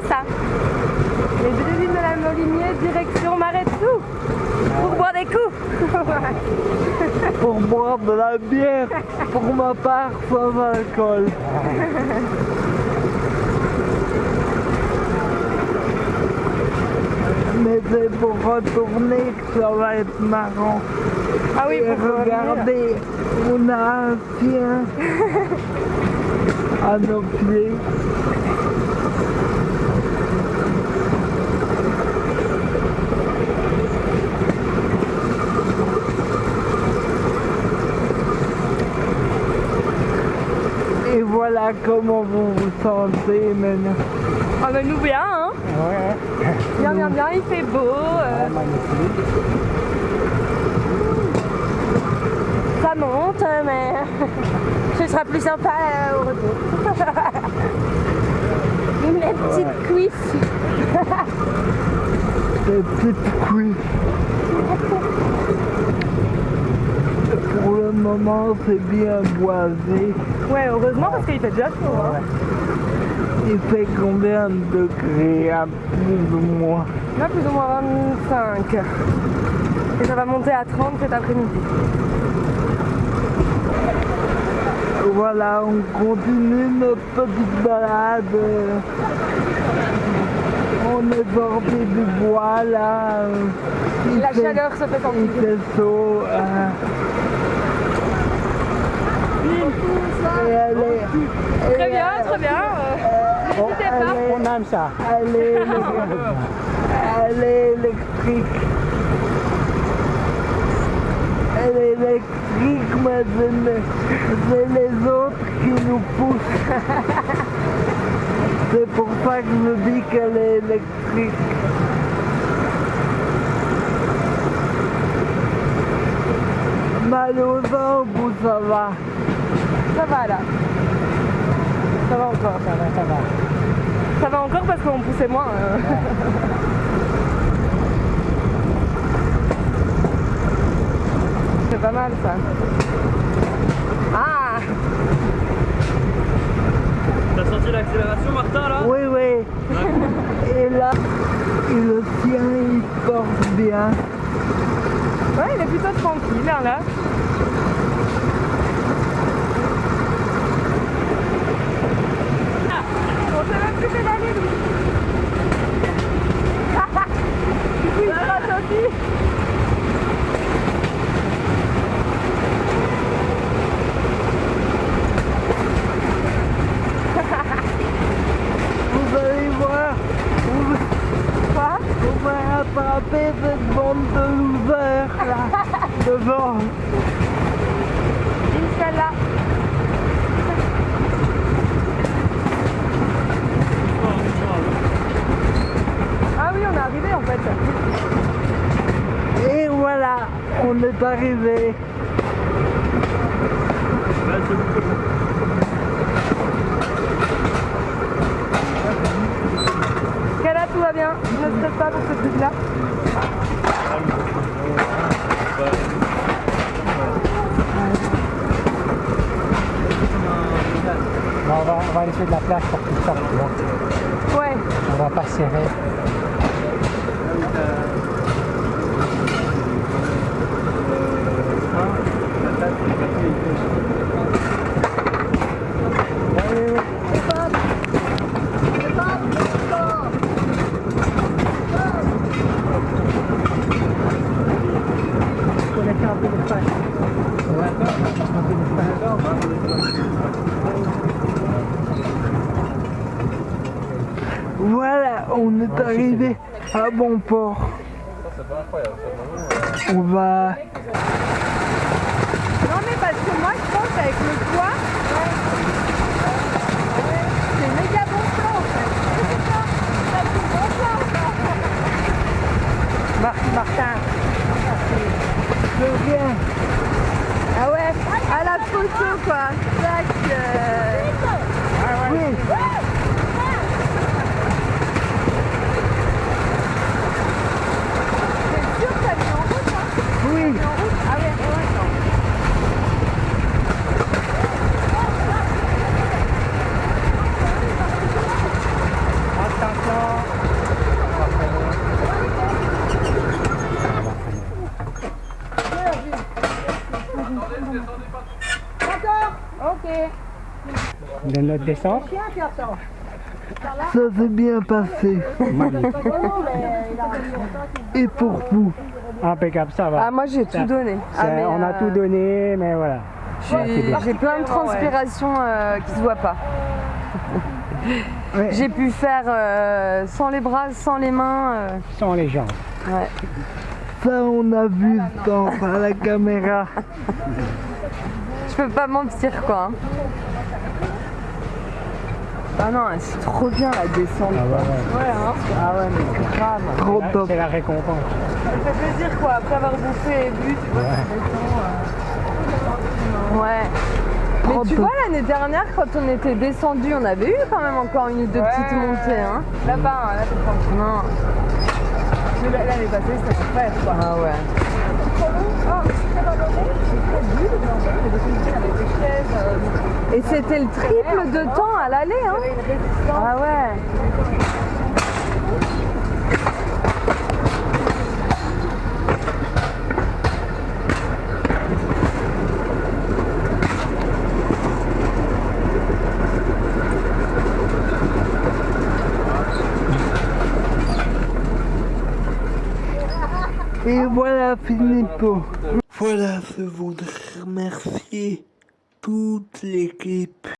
C'est ça. Les deux de la Molinier, direction Marais-Dessous. Pour boire des coups. Pour boire de la bière, pour ma part, sans alcool. Mais c'est pour retourner que ça va être marrant. Ah oui, Et pour revenir. regardez, on a un chien à nos pieds. Et voilà comment vous vous sentez maintenant. Ah mais nous bien, hein Ouais, Bien, bien, bien, il fait beau. euh, magnifique. ça monte, mais ce sera plus sympa euh, au retour. Une petite cuisse. Des petites cuisses. Pour le moment, c'est bien boisé. Ouais, heureusement parce qu'il fait déjà chaud. Hein. Il fait combien de degrés à plus ou moins Là, plus ou moins 25. Et ça va monter à 30 cet après-midi. Voilà, on continue notre petite balade. On est bordé du bois là. Il La fait- chaleur se fait Il sentir. fait chaud. Et elle est, Très bien, elle- très bien. Aime ça. Électrique. Elle est électrique, mais c'est les, autres qui nous poussent. C'est pour ça que je dis qu'elle est électrique. Mal aux jambes ça va Ça va là. Ça va encore. Ça va, ça va. Ça va encore parce qu'on poussait moins. euh. C'est pas mal ça. Ah T'as senti l'accélération Martin là? Oui, oui. Et là, et le sien, il porte bien. Ouais, il est plutôt tranquille hein, là. Ah, On sait même plus pédaler lui. Du coup, il passe aussi. Vous allez voir, vous, Quoi on va attraper cette bande de losers là, devant. Inch'Allah. Ah oui, on est arrivé en fait. Et voilà, on est arrivé. Kala, tout va bien? Ne stresse pas pour ce truc-là? Va, on va laisser de la place pour qu'ils sortent, tu vois. Ouais. On va pas serrer. Faut laisser un peu d'espace. Ouais, un peu d'espace. Voilà, on est arrivé à bon port. On va... Non mais parce que moi je pense avec le poids, c'est méga bon plan en fait. Ça, bon plan. Marc- Martin. Je viens. Ah ouais, à la photo quoi. Tac. euh, Oui. C'est sûr que ça mis en route hein Oui. En route Ah ouais, ouais, attends. De notre descente. Ça s'est bien passé. Et pour vous Impeccable, ça va. Ah, moi j'ai tout donné. Ah, mais, on a euh, tout donné, mais voilà. j'ai- plein de transpiration euh, qui se voient pas. Ouais. J'ai pu faire euh, sans les bras, sans les mains. euh, Sans les jambes. ouais. Ça, on a vu dans à la caméra. Je peux pas mentir quoi. hein. Ah non, c'est trop bien la descente. Ah, ouais, ouais. Ouais, hein. Ah ouais, mais grave. Trop top. C'est la récompense. Ça fait plaisir quoi, après avoir bouffé et bu, tu vois, Ouais. euh. Ouais. Mais Trop tu top. vois l'année dernière quand on était descendu, on avait eu quand même encore une ou deux petites montées hein. Là-bas, là c'est tranquille. Non. Mais l'année passée c'était super quoi. Ah ouais. Et c'était le triple de temps à l'aller hein. Ah ouais. Et voilà, Philippe. Voilà, je voudrais remercier toute l'équipe